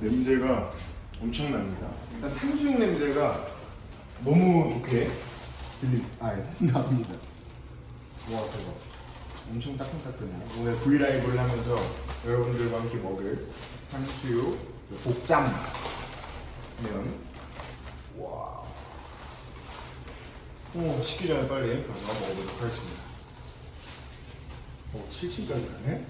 냄새가 엄청납니다. 일단 탕수육 냄새가 너무 좋게 들립, 아 예. 나옵니다. 와 대박. 엄청 따끈따끈해요. 오늘 브이라이브를 하면서 여러분들과 함께 먹을 탕수육 복짬 면. 와. 오, 식기 전에 빨리 가서 먹어보도록 하겠습니다. 어, 오, 7층까지 가네?